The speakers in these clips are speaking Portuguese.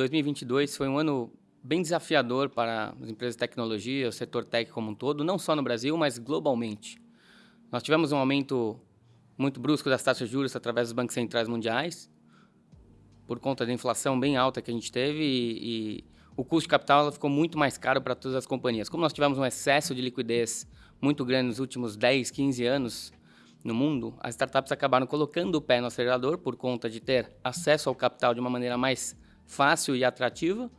2022 foi um ano bem desafiador para as empresas de tecnologia, o setor tech como um todo, não só no Brasil, mas globalmente. Nós tivemos um aumento muito brusco das taxas de juros através dos bancos centrais mundiais, por conta da inflação bem alta que a gente teve e, e o custo de capital ficou muito mais caro para todas as companhias. Como nós tivemos um excesso de liquidez muito grande nos últimos 10, 15 anos no mundo, as startups acabaram colocando o pé no acelerador por conta de ter acesso ao capital de uma maneira mais fácil e atrativa,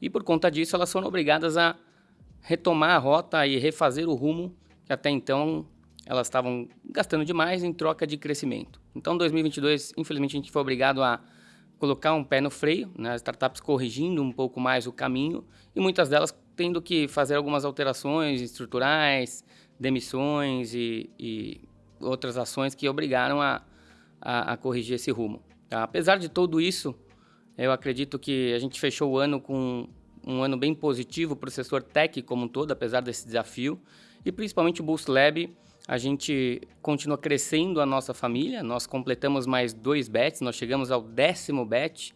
e por conta disso elas foram obrigadas a retomar a rota e refazer o rumo que até então elas estavam gastando demais em troca de crescimento. Então, 2022, infelizmente, a gente foi obrigado a colocar um pé no freio, né? as startups corrigindo um pouco mais o caminho e muitas delas tendo que fazer algumas alterações estruturais, demissões e, e outras ações que obrigaram a, a, a corrigir esse rumo. Tá? Apesar de tudo isso, eu acredito que a gente fechou o ano com um ano bem positivo para o setor tech como um todo, apesar desse desafio, e principalmente o Boost Lab, a gente continua crescendo a nossa família, nós completamos mais dois bets, nós chegamos ao décimo bet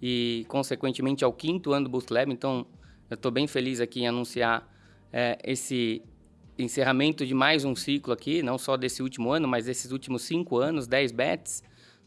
e, consequentemente, ao quinto ano do Boost Lab, então eu estou bem feliz aqui em anunciar é, esse encerramento de mais um ciclo aqui, não só desse último ano, mas desses últimos cinco anos, 10 bets.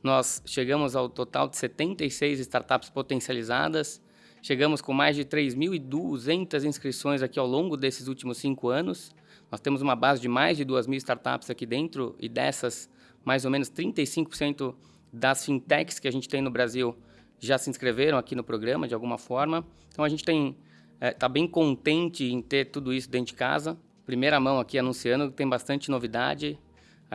Nós chegamos ao total de 76 startups potencializadas, chegamos com mais de 3.200 inscrições aqui ao longo desses últimos cinco anos. Nós temos uma base de mais de 2 mil startups aqui dentro e dessas, mais ou menos 35% das fintechs que a gente tem no Brasil já se inscreveram aqui no programa de alguma forma. Então a gente tem está é, tá bem contente em ter tudo isso dentro de casa. Primeira mão aqui anunciando tem bastante novidade.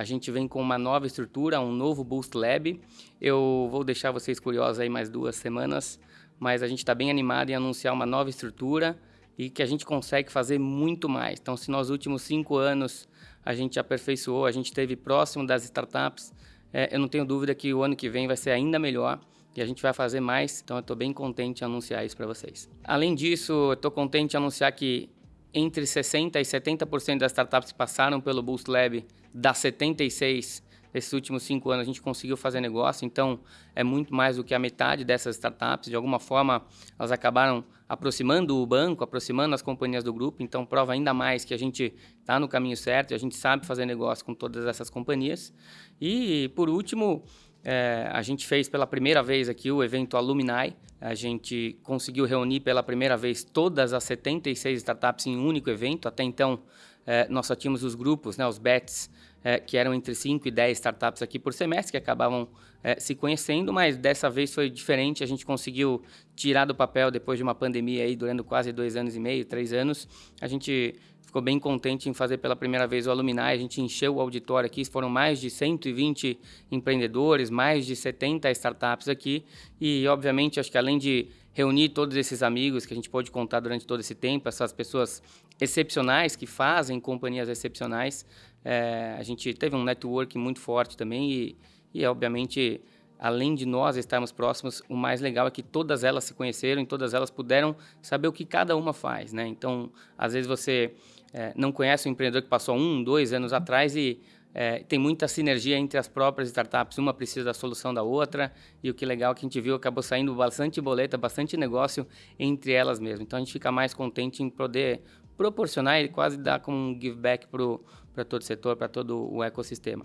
A gente vem com uma nova estrutura, um novo Boost Lab. Eu vou deixar vocês curiosos aí mais duas semanas, mas a gente está bem animado em anunciar uma nova estrutura e que a gente consegue fazer muito mais. Então, se nos últimos cinco anos a gente aperfeiçoou, a gente esteve próximo das startups, é, eu não tenho dúvida que o ano que vem vai ser ainda melhor e a gente vai fazer mais, então eu estou bem contente em anunciar isso para vocês. Além disso, eu estou contente em anunciar que entre 60% e 70% das startups que passaram pelo Boost Lab, das 76 nesses últimos cinco anos a gente conseguiu fazer negócio, então é muito mais do que a metade dessas startups. De alguma forma, elas acabaram aproximando o banco, aproximando as companhias do grupo, então prova ainda mais que a gente está no caminho certo e a gente sabe fazer negócio com todas essas companhias. E, por último, é, a gente fez pela primeira vez aqui o evento Alumni. A gente conseguiu reunir pela primeira vez todas as 76 startups em um único evento. Até então, é, nós só tínhamos os grupos, né, os bets, é, que eram entre 5 e 10 startups aqui por semestre, que acabavam é, se conhecendo, mas dessa vez foi diferente. A gente conseguiu tirar do papel, depois de uma pandemia aí, durando quase dois anos e meio, três anos, a gente ficou bem contente em fazer pela primeira vez o Alumni. A gente encheu o auditório aqui, foram mais de 120 empreendedores, mais de 70 startups aqui. E, obviamente, acho que além de reunir todos esses amigos que a gente pôde contar durante todo esse tempo, essas pessoas excepcionais que fazem companhias excepcionais, é, a gente teve um network muito forte também e, e, obviamente, além de nós estarmos próximos, o mais legal é que todas elas se conheceram e todas elas puderam saber o que cada uma faz, né? Então, às vezes você é, não conhece um empreendedor que passou um, dois anos atrás e é, tem muita sinergia entre as próprias startups, uma precisa da solução da outra, e o que legal é que a gente viu, acabou saindo bastante boleta, bastante negócio entre elas mesmo. Então a gente fica mais contente em poder proporcionar e quase dar como um give back para todo o setor, para todo o ecossistema.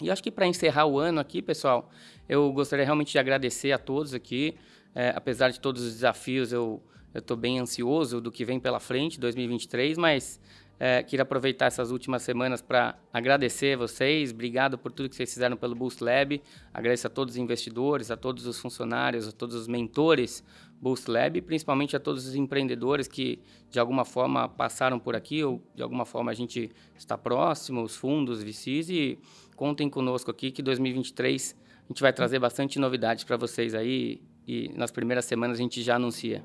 E acho que para encerrar o ano aqui, pessoal, eu gostaria realmente de agradecer a todos aqui. É, apesar de todos os desafios, eu estou bem ansioso do que vem pela frente, 2023, mas é, queria aproveitar essas últimas semanas para agradecer vocês, obrigado por tudo que vocês fizeram pelo Boost Lab, agradeço a todos os investidores, a todos os funcionários, a todos os mentores Boost Lab, principalmente a todos os empreendedores que de alguma forma passaram por aqui ou de alguma forma a gente está próximo, os fundos, VCs e contem conosco aqui que 2023 a gente vai trazer bastante novidades para vocês aí e nas primeiras semanas a gente já anuncia.